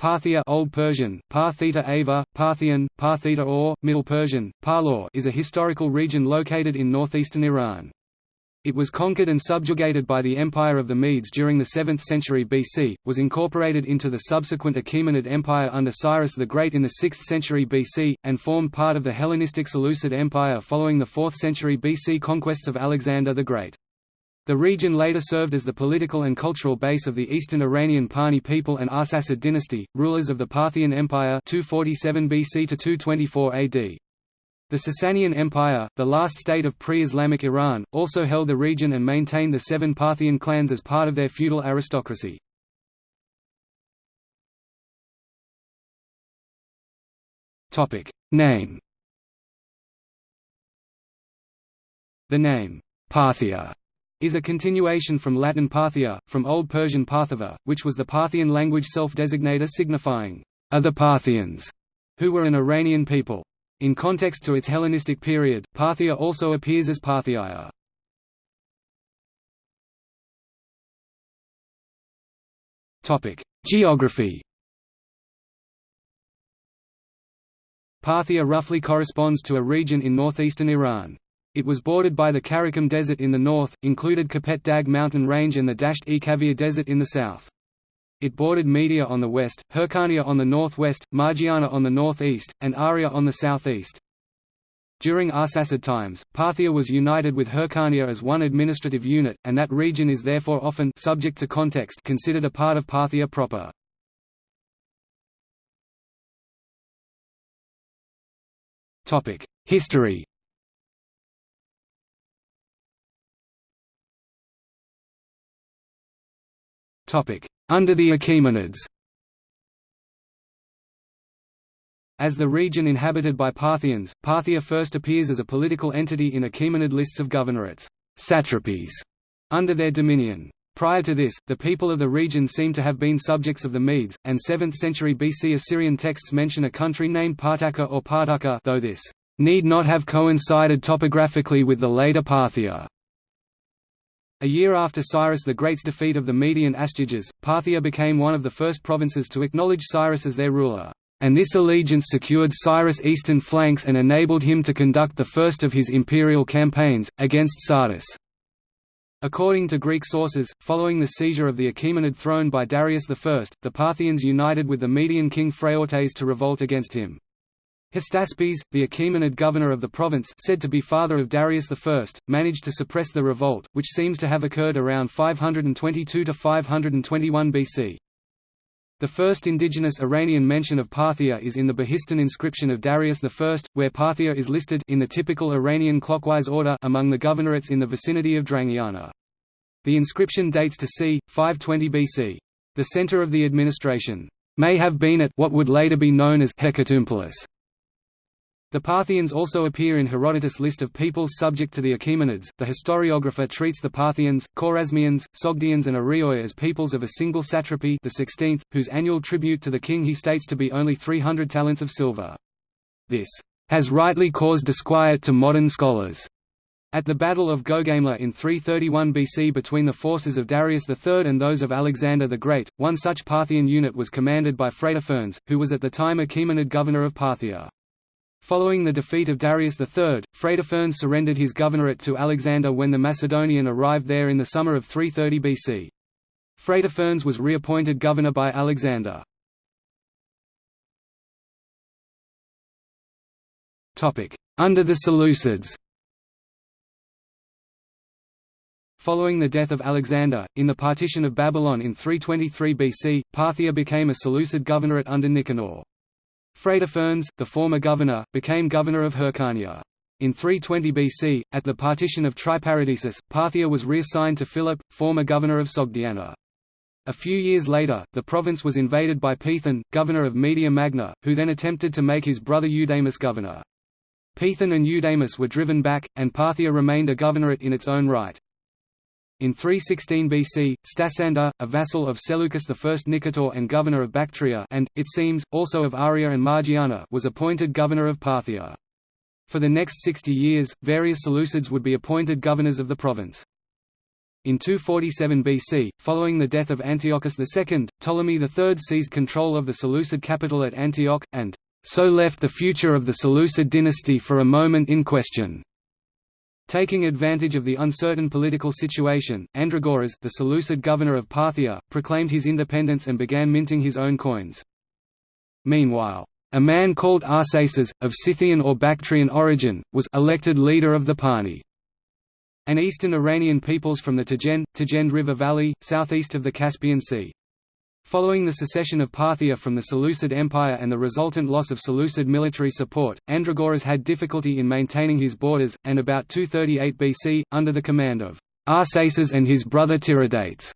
Parthia Old Persian, Parthita Ava, Parthian, Parthita or, Middle Persian, Parlaur is a historical region located in northeastern Iran. It was conquered and subjugated by the Empire of the Medes during the 7th century BC, was incorporated into the subsequent Achaemenid Empire under Cyrus the Great in the 6th century BC, and formed part of the Hellenistic Seleucid Empire following the 4th century BC conquests of Alexander the Great. The region later served as the political and cultural base of the Eastern Iranian Parni people and Arsacid dynasty, rulers of the Parthian Empire 247 BC to 224 AD. The Sasanian Empire, the last state of pre-Islamic Iran, also held the region and maintained the seven Parthian clans as part of their feudal aristocracy. Name The name, Parthia is a continuation from Latin Parthia, from Old Persian Parthava, which was the Parthian language self-designator signifying, other Parthians, who were an Iranian people. In context to its Hellenistic period, Parthia also appears as Parthiaia. Geography Parthia roughly corresponds to a region in northeastern Iran. It was bordered by the Karakum Desert in the north, included Kopet Dag mountain range and the Dasht-e Kavir Desert in the south. It bordered Media on the west, Hyrcania on the northwest, Margiana on the northeast, and Aria on the southeast. During Arsacid times, Parthia was united with Hyrcania as one administrative unit, and that region is therefore often subject to context considered a part of Parthia proper. History Under the Achaemenids As the region inhabited by Parthians, Parthia first appears as a political entity in Achaemenid lists of governorates satrapies", under their dominion. Prior to this, the people of the region seem to have been subjects of the Medes, and 7th century BC Assyrian texts mention a country named Partaka or Partaka though this need not have coincided topographically with the later Parthia. A year after Cyrus the Great's defeat of the Median Astyages, Parthia became one of the first provinces to acknowledge Cyrus as their ruler, and this allegiance secured Cyrus' eastern flanks and enabled him to conduct the first of his imperial campaigns, against Sardis. According to Greek sources, following the seizure of the Achaemenid throne by Darius I, the Parthians united with the Median king Phraortes to revolt against him. Hystaspes, the Achaemenid governor of the province said to be father of Darius I, managed to suppress the revolt, which seems to have occurred around 522–521 BC. The first indigenous Iranian mention of Parthia is in the Behistun inscription of Darius I, where Parthia is listed in the typical Iranian clockwise order among the governorates in the vicinity of Drangiana. The inscription dates to c. 520 BC. The center of the administration may have been at what would later be known as Hecatompylos. The Parthians also appear in Herodotus' list of peoples subject to the Achaemenids. The historiographer treats the Parthians, Khwarezmians, Sogdians, and Arioi as peoples of a single satrapy, the 16th, whose annual tribute to the king he states to be only 300 talents of silver. This has rightly caused disquiet to modern scholars. At the Battle of Gaugamela in 331 BC between the forces of Darius III and those of Alexander the Great, one such Parthian unit was commanded by Phrataphernes, who was at the time Achaemenid governor of Parthia. Following the defeat of Darius III, Phrataphernes surrendered his governorate to Alexander when the Macedonian arrived there in the summer of 330 BC. Phrataphernes was reappointed governor by Alexander. Under the Seleucids Following the death of Alexander, in the partition of Babylon in 323 BC, Parthia became a Seleucid governorate under Nicanor. Phrataphernes, the former governor, became governor of Hyrcania. In 320 BC, at the partition of Triparadisus, Parthia was reassigned to Philip, former governor of Sogdiana. A few years later, the province was invaded by Pithon, governor of Media Magna, who then attempted to make his brother Eudamus governor. Pithon and Eudamus were driven back, and Parthia remained a governorate in its own right. In 316 BC, Stasander, a vassal of Seleucus I Nicator and governor of Bactria and, it seems, also of Aria and Margiana was appointed governor of Parthia. For the next 60 years, various Seleucids would be appointed governors of the province. In 247 BC, following the death of Antiochus II, Ptolemy III seized control of the Seleucid capital at Antioch, and so left the future of the Seleucid dynasty for a moment in question. Taking advantage of the uncertain political situation, Andragoras, the Seleucid governor of Parthia, proclaimed his independence and began minting his own coins. Meanwhile, a man called Arsaces, of Scythian or Bactrian origin, was elected leader of the Parni and eastern Iranian peoples from the Tagen, Tagend River Valley, southeast of the Caspian Sea. Following the secession of Parthia from the Seleucid Empire and the resultant loss of Seleucid military support, Andragoras had difficulty in maintaining his borders, and about 238 BC, under the command of Arsaces and his brother Tiridates,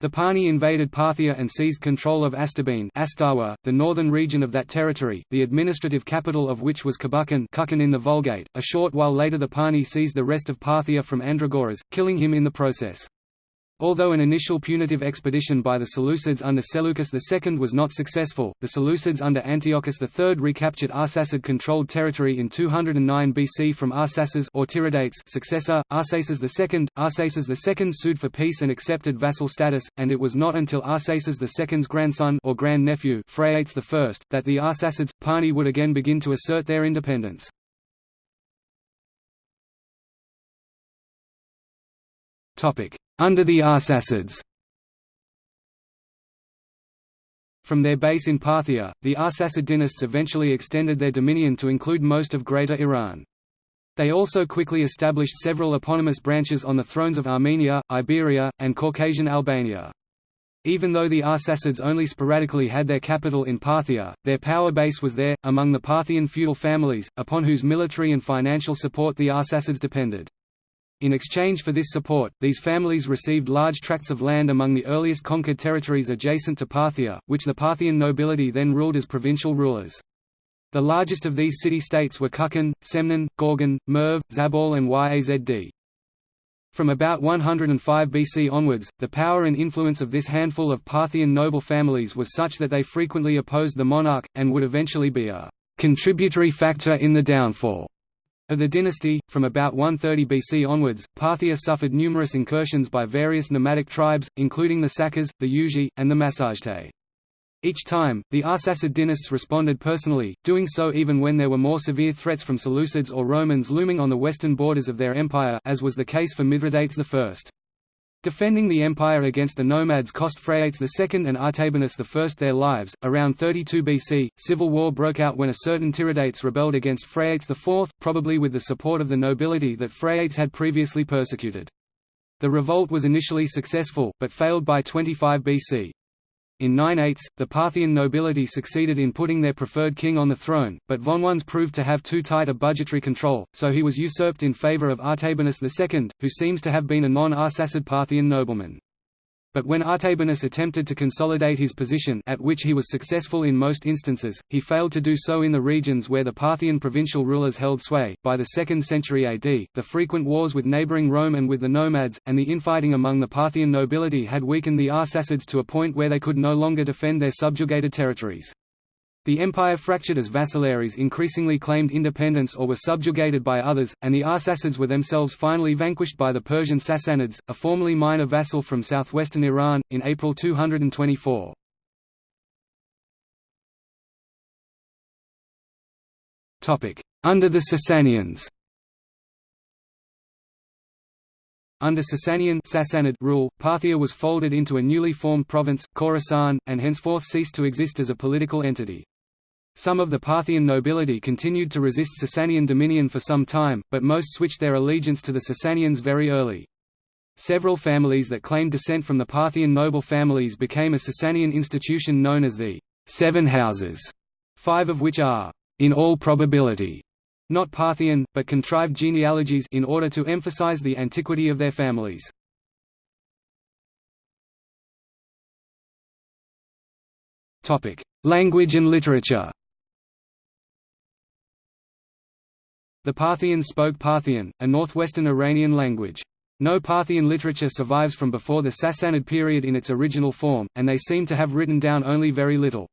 the Parni invaded Parthia and seized control of Astabene the northern region of that territory, the administrative capital of which was Kabukan in the Vulgate. A short while later the Parni seized the rest of Parthia from Andragoras, killing him in the process. Although an initial punitive expedition by the Seleucids under Seleucus II was not successful, the Seleucids under Antiochus III recaptured Arsacid-controlled territory in 209 BC from Arsaces or Tiridates successor, Arsaces II. Arsaces II sued for peace and accepted vassal status, and it was not until Arsaces II's grandson or grandnephew Phraates I, that the Arsacids, Parni would again begin to assert their independence. Under the Arsacids From their base in Parthia, the Arsacid dynasts eventually extended their dominion to include most of Greater Iran. They also quickly established several eponymous branches on the thrones of Armenia, Iberia, and Caucasian Albania. Even though the Arsacids only sporadically had their capital in Parthia, their power base was there, among the Parthian feudal families, upon whose military and financial support the Arsacids depended. In exchange for this support, these families received large tracts of land among the earliest conquered territories adjacent to Parthia, which the Parthian nobility then ruled as provincial rulers. The largest of these city-states were Kukan, Semnan, Gorgan, Merv, Zabal and Yazd. From about 105 BC onwards, the power and influence of this handful of Parthian noble families was such that they frequently opposed the monarch, and would eventually be a contributory factor in the downfall of the dynasty, from about 130 BC onwards, Parthia suffered numerous incursions by various nomadic tribes, including the Sakas, the Yuezhi, and the Massagetæ. Each time, the Arsacid dynasts responded personally, doing so even when there were more severe threats from Seleucids or Romans looming on the western borders of their empire as was the case for Mithridates I. Defending the empire against the nomads cost Phraates II and Artabanus I their lives. Around 32 BC, civil war broke out when a certain Tiridates rebelled against Phraates IV, probably with the support of the nobility that Phraates had previously persecuted. The revolt was initially successful, but failed by 25 BC. In 9/8, the Parthian nobility succeeded in putting their preferred king on the throne, but Vonones proved to have too tight a budgetary control, so he was usurped in favour of Artabanus II, who seems to have been a non-Arsacid Parthian nobleman. But when Artabanus attempted to consolidate his position at which he was successful in most instances, he failed to do so in the regions where the Parthian provincial rulers held sway. By the 2nd century AD, the frequent wars with neighbouring Rome and with the nomads, and the infighting among the Parthian nobility had weakened the Arsacids to a point where they could no longer defend their subjugated territories. The empire fractured as vassalaries increasingly claimed independence or were subjugated by others, and the Arsacids were themselves finally vanquished by the Persian Sassanids, a formerly minor vassal from southwestern Iran, in April 224. Under the Sasanians Under Sasanian Sassanid rule, Parthia was folded into a newly formed province, Khorasan, and henceforth ceased to exist as a political entity. Some of the Parthian nobility continued to resist Sasanian dominion for some time, but most switched their allegiance to the Sasanians very early. Several families that claimed descent from the Parthian noble families became a Sasanian institution known as the Seven Houses, five of which are, in all probability, not Parthian, but contrived genealogies in order to emphasize the antiquity of their families. Language and literature The Parthians spoke Parthian, a northwestern Iranian language. No Parthian literature survives from before the Sassanid period in its original form, and they seem to have written down only very little.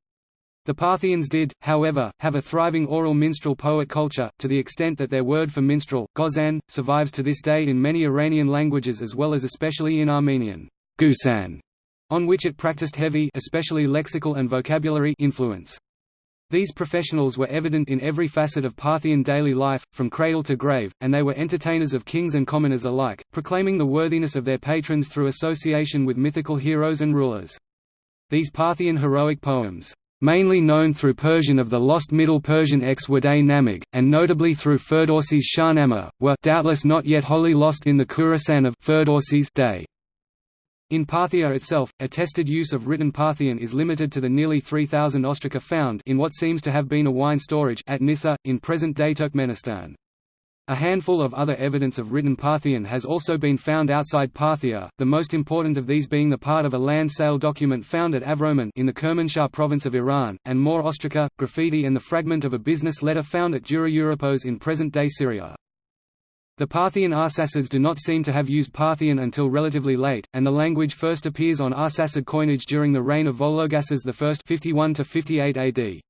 The Parthians did, however, have a thriving oral minstrel poet culture, to the extent that their word for minstrel, gozan, survives to this day in many Iranian languages as well as especially in Armenian gusan, on which it practiced heavy especially lexical and vocabulary influence. These professionals were evident in every facet of Parthian daily life, from cradle to grave, and they were entertainers of kings and commoners alike, proclaiming the worthiness of their patrons through association with mythical heroes and rulers. These Parthian heroic poems mainly known through Persian of the lost Middle Persian ex Waday Namag, and notably through Ferdowsi's Shahnameh, were doubtless not yet wholly lost in the Khurasan of Ferdowsi's day. In Parthia itself, attested use of written Parthian is limited to the nearly 3,000 ostraca found in what seems to have been a wine storage at Nisa, in present-day Turkmenistan. A handful of other evidence of written Parthian has also been found outside Parthia, the most important of these being the part of a land sale document found at Avroman in the Kermanshah province of Iran, and more ostraca, graffiti and the fragment of a business letter found at Dura Europos in present-day Syria. The Parthian Arsacids do not seem to have used Parthian until relatively late, and the language first appears on Arsacid coinage during the reign of Vologases I 51 58 AD.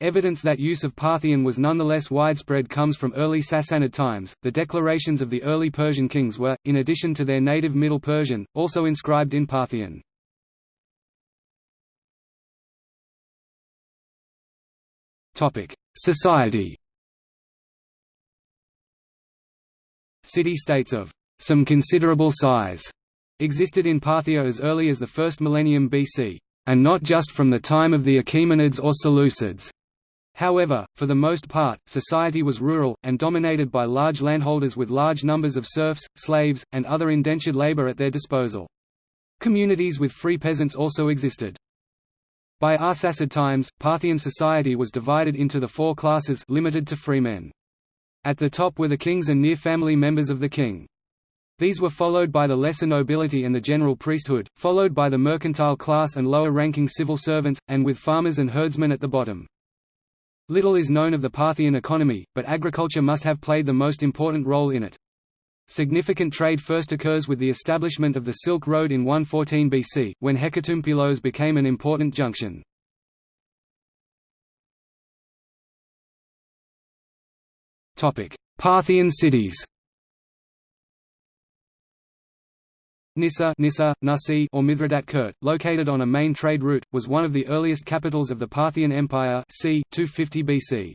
Evidence that use of Parthian was nonetheless widespread comes from early Sassanid times. The declarations of the early Persian kings were, in addition to their native Middle Persian, also inscribed in Parthian. Topic: Society. City-states of some considerable size existed in Parthia as early as the first millennium BC, and not just from the time of the Achaemenids or Seleucids. However, for the most part, society was rural, and dominated by large landholders with large numbers of serfs, slaves, and other indentured labor at their disposal. Communities with free peasants also existed. By Arsacid times, Parthian society was divided into the four classes limited to freemen. At the top were the kings and near family members of the king. These were followed by the lesser nobility and the general priesthood, followed by the mercantile class and lower-ranking civil servants, and with farmers and herdsmen at the bottom. Little is known of the Parthian economy, but agriculture must have played the most important role in it. Significant trade first occurs with the establishment of the Silk Road in 114 BC, when Hecatompylos became an important junction. Parthian cities Nisa, Nisa Nasi or Mithridat Kert, located on a main trade route, was one of the earliest capitals of the Parthian Empire c. 250 BC.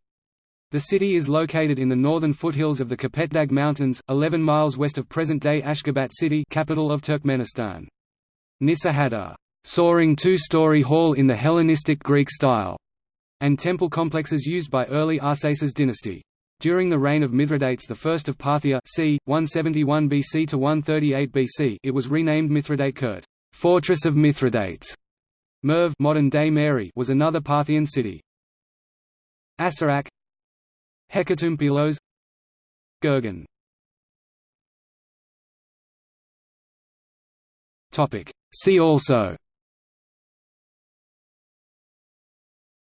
The city is located in the northern foothills of the Kopetdag Mountains, 11 miles west of present-day Ashgabat city capital of Turkmenistan. Nisa had a soaring two-story hall in the Hellenistic Greek style, and temple complexes used by early Arsaces dynasty. During the reign of Mithridates I of Parthia c. 171 BC to 138 BC it was renamed Mithridate Kert Fortress of Mithridates. Merv modern-day Mary was another Parthian city. Asarak Hecatompylos Gurgen See also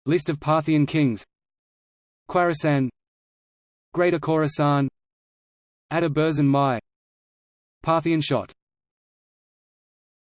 List of Parthian kings Khurasan Greater Khorasan. Ada Mai. Parthian shot